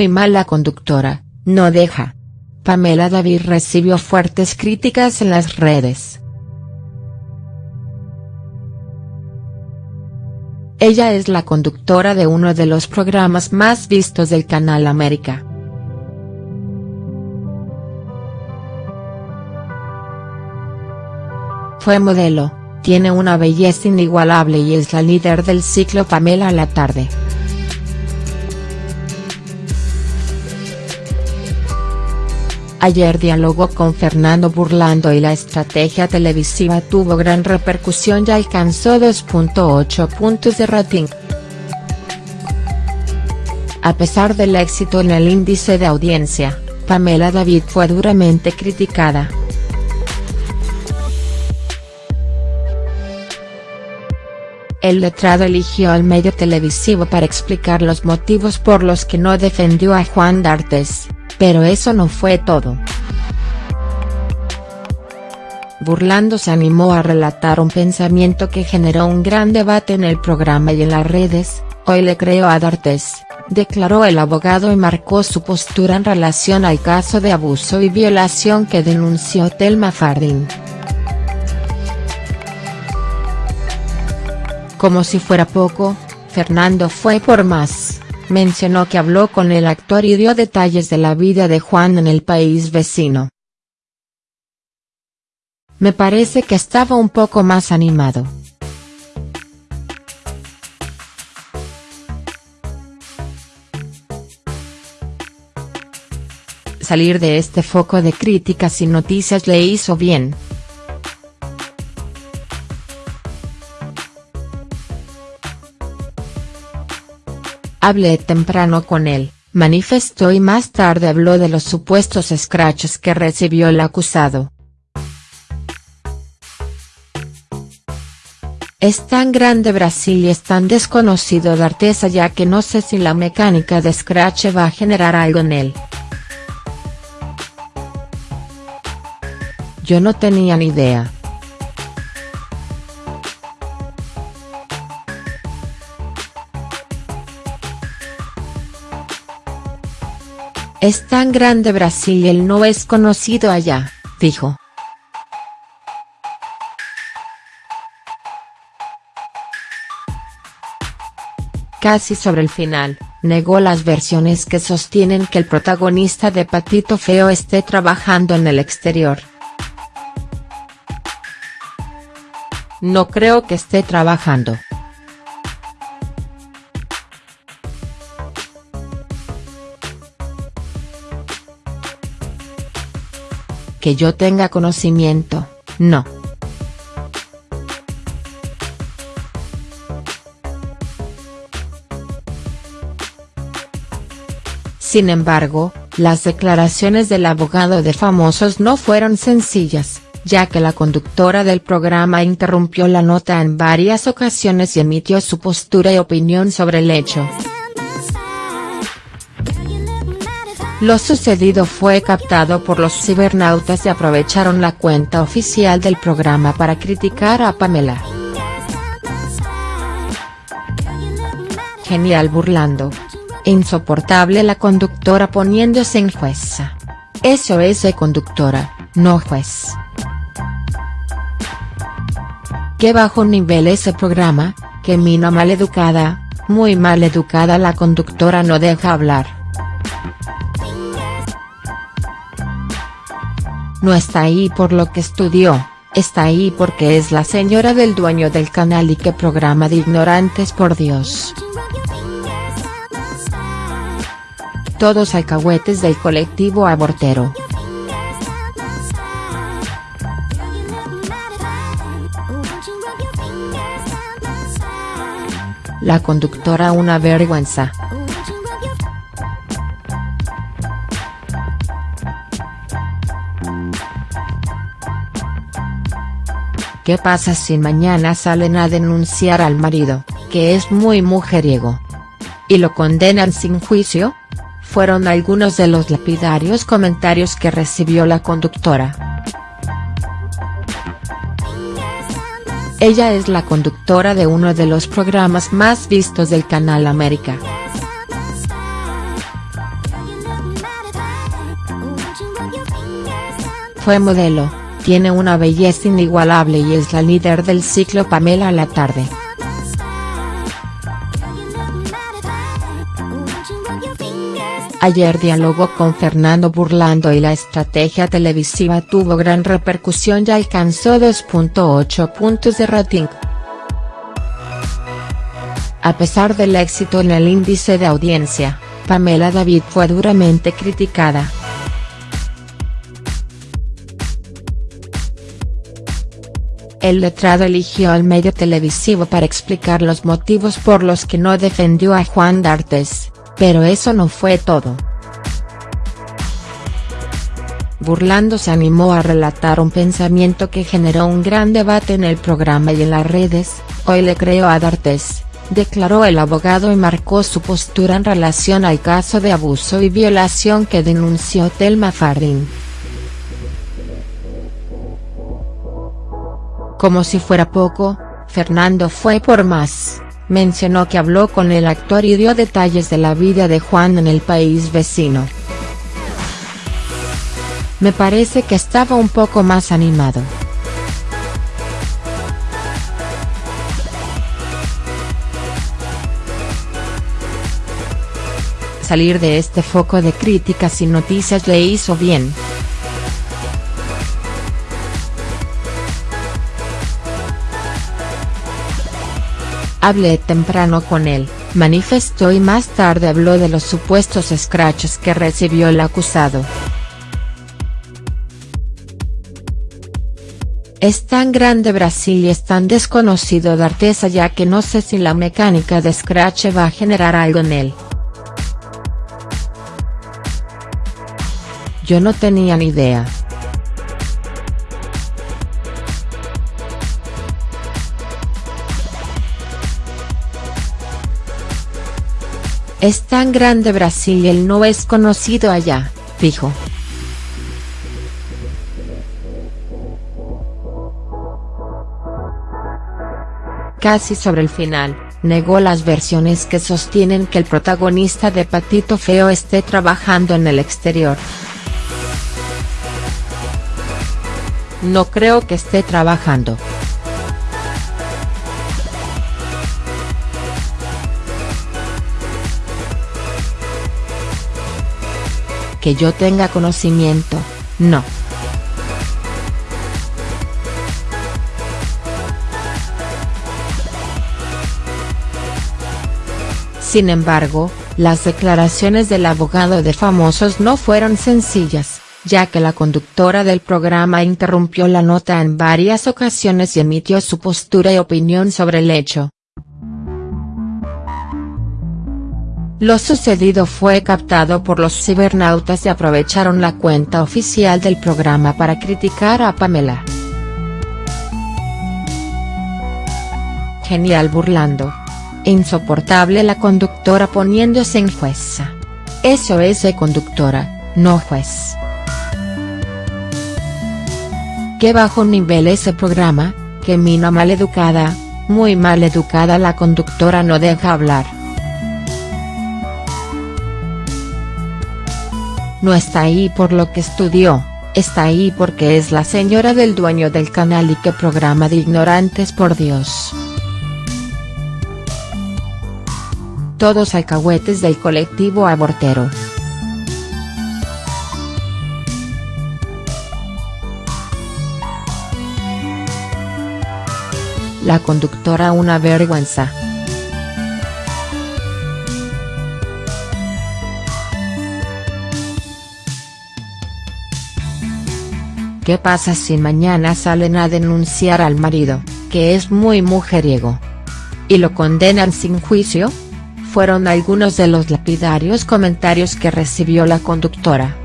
muy mala conductora, no deja. Pamela David recibió fuertes críticas en las redes. Ella es la conductora de uno de los programas más vistos del Canal América. Fue modelo, tiene una belleza inigualable y es la líder del ciclo Pamela a la tarde. Ayer dialogó con Fernando Burlando y la estrategia televisiva tuvo gran repercusión y alcanzó 2.8 puntos de rating. A pesar del éxito en el índice de audiencia, Pamela David fue duramente criticada. El letrado eligió al medio televisivo para explicar los motivos por los que no defendió a Juan D'Artes. Pero eso no fue todo. Burlando se animó a relatar un pensamiento que generó un gran debate en el programa y en las redes, hoy le creo a D'Artes, declaró el abogado y marcó su postura en relación al caso de abuso y violación que denunció Telma Fardín. Como si fuera poco, Fernando fue por más mencionó que habló con el actor y dio detalles de la vida de Juan en el país vecino. Me parece que estaba un poco más animado. Salir de este foco de críticas y noticias le hizo bien. Hablé temprano con él, manifestó y más tarde habló de los supuestos scratches que recibió el acusado. Es tan grande Brasil y es tan desconocido de Artesa ya que no sé si la mecánica de scratch va a generar algo en él. Yo no tenía ni idea. Es tan grande Brasil y él no es conocido allá, dijo. Casi sobre el final, negó las versiones que sostienen que el protagonista de Patito Feo esté trabajando en el exterior. No creo que esté trabajando. Que yo tenga conocimiento, no. Sin embargo, las declaraciones del abogado de famosos no fueron sencillas, ya que la conductora del programa interrumpió la nota en varias ocasiones y emitió su postura y opinión sobre el hecho. Lo sucedido fue captado por los cibernautas y aprovecharon la cuenta oficial del programa para criticar a Pamela. Genial burlando. Insoportable la conductora poniéndose en jueza. Eso es conductora, no juez. Qué bajo nivel ese programa, que mina maleducada, muy mal educada la conductora no deja hablar. No está ahí por lo que estudió, está ahí porque es la señora del dueño del canal y que programa de ignorantes por Dios. Todos alcahuetes del colectivo abortero. La conductora una vergüenza. ¿Qué pasa si mañana salen a denunciar al marido, que es muy mujeriego? ¿Y lo condenan sin juicio? Fueron algunos de los lapidarios comentarios que recibió la conductora. Ella es la conductora de uno de los programas más vistos del Canal América. Fue modelo tiene una belleza inigualable y es la líder del ciclo Pamela la tarde. Ayer dialogó con Fernando Burlando y la estrategia televisiva tuvo gran repercusión y alcanzó 2.8 puntos de rating. A pesar del éxito en el índice de audiencia, Pamela David fue duramente criticada. El letrado eligió al medio televisivo para explicar los motivos por los que no defendió a Juan D'Artes, pero eso no fue todo. Burlando se animó a relatar un pensamiento que generó un gran debate en el programa y en las redes, hoy le creo a D'Artes, declaró el abogado y marcó su postura en relación al caso de abuso y violación que denunció Telma Fardín. Como si fuera poco, Fernando fue por más, mencionó que habló con el actor y dio detalles de la vida de Juan en el país vecino. Me parece que estaba un poco más animado. Salir de este foco de críticas y noticias le hizo bien. Hablé temprano con él, manifestó y más tarde habló de los supuestos scratches que recibió el acusado. Es tan grande Brasil y es tan desconocido de Artesa ya que no sé si la mecánica de scratch va a generar algo en él. Yo no tenía ni idea. Es tan grande Brasil y él no es conocido allá, dijo. Casi sobre el final, negó las versiones que sostienen que el protagonista de Patito Feo esté trabajando en el exterior. No creo que esté trabajando. Que yo tenga conocimiento, no. Sin embargo, las declaraciones del abogado de famosos no fueron sencillas, ya que la conductora del programa interrumpió la nota en varias ocasiones y emitió su postura y opinión sobre el hecho. Lo sucedido fue captado por los cibernautas y aprovecharon la cuenta oficial del programa para criticar a Pamela. Genial burlando. Insoportable la conductora poniéndose en jueza. Eso es conductora, no juez. Qué bajo nivel ese programa, que mina maleducada, muy mal educada la conductora no deja hablar. No está ahí por lo que estudió, está ahí porque es la señora del dueño del canal y que programa de ignorantes por Dios. Todos alcahuetes del colectivo abortero. La conductora una vergüenza. ¿Qué pasa si mañana salen a denunciar al marido, que es muy mujeriego? ¿Y lo condenan sin juicio? Fueron algunos de los lapidarios comentarios que recibió la conductora.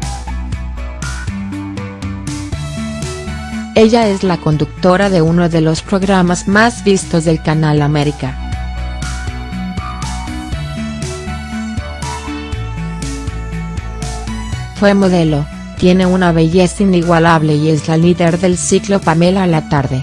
Ella es la conductora de uno de los programas más vistos del Canal América. Fue modelo, tiene una belleza inigualable y es la líder del ciclo Pamela a la tarde.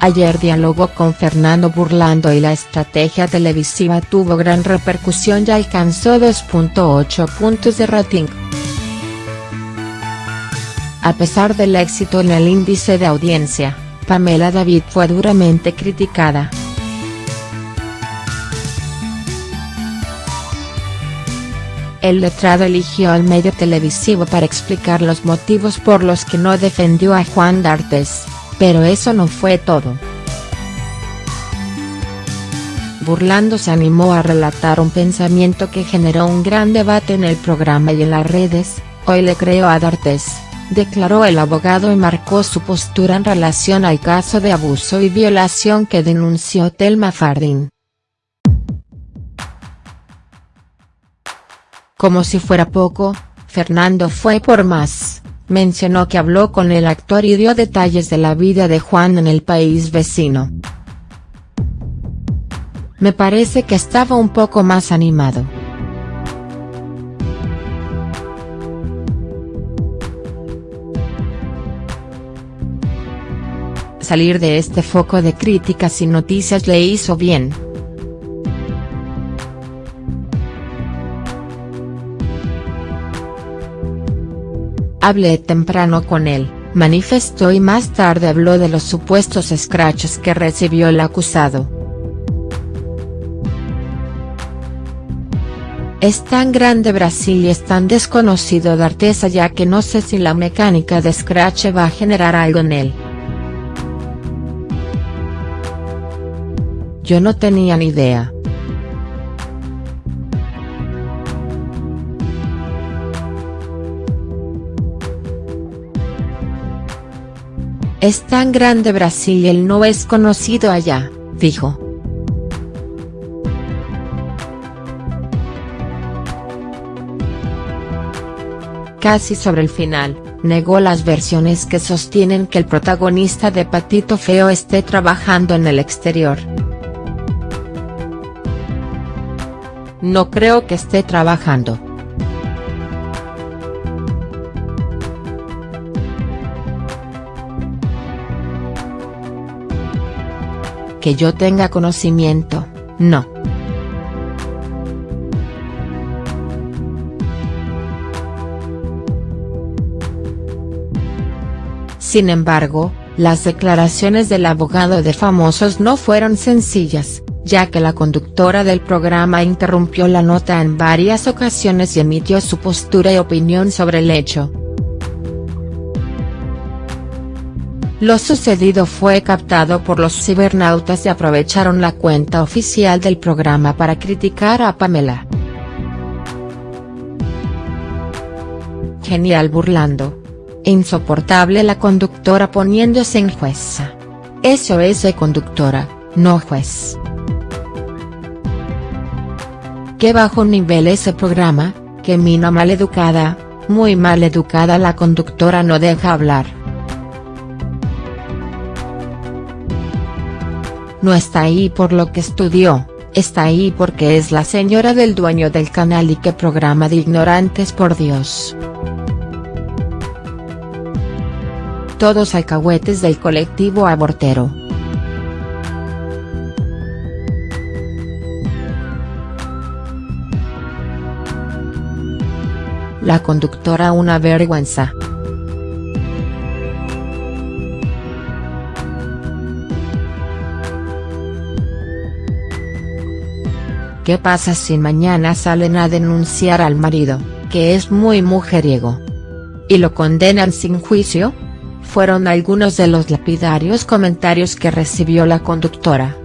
ayer dialogó con Fernando Burlando y la estrategia televisiva tuvo gran repercusión y alcanzó 2.8 puntos de rating. A pesar del éxito en el índice de audiencia, Pamela David fue duramente criticada. El letrado eligió al medio televisivo para explicar los motivos por los que no defendió a Juan D'Artes, pero eso no fue todo. Burlando se animó a relatar un pensamiento que generó un gran debate en el programa y en las redes, hoy le creo a D'Artes, declaró el abogado y marcó su postura en relación al caso de abuso y violación que denunció Telma Fardín. Como si fuera poco, Fernando fue por más, mencionó que habló con el actor y dio detalles de la vida de Juan en el país vecino. Me parece que estaba un poco más animado. Salir de este foco de críticas y noticias le hizo bien. Hablé temprano con él, manifestó y más tarde habló de los supuestos scratches que recibió el acusado. Es tan grande Brasil y es tan desconocido de Artesa ya que no sé si la mecánica de scratch va a generar algo en él. Yo no tenía ni idea. Es tan grande Brasil y él no es conocido allá, dijo. Casi sobre el final, negó las versiones que sostienen que el protagonista de Patito Feo esté trabajando en el exterior. No creo que esté trabajando. Que yo tenga conocimiento, no. Sin embargo, las declaraciones del abogado de famosos no fueron sencillas, ya que la conductora del programa interrumpió la nota en varias ocasiones y emitió su postura y opinión sobre el hecho. Lo sucedido fue captado por los cibernautas y aprovecharon la cuenta oficial del programa para criticar a Pamela. Genial burlando. Insoportable la conductora poniéndose en jueza. Eso es conductora, no juez. Qué bajo nivel ese programa, que mina maleducada, muy mal educada la conductora no deja hablar. No está ahí por lo que estudió, está ahí porque es la señora del dueño del canal y que programa de ignorantes por Dios. Todos alcahuetes del colectivo abortero. La conductora una vergüenza. ¿Qué pasa si mañana salen a denunciar al marido, que es muy mujeriego? ¿Y lo condenan sin juicio? Fueron algunos de los lapidarios comentarios que recibió la conductora.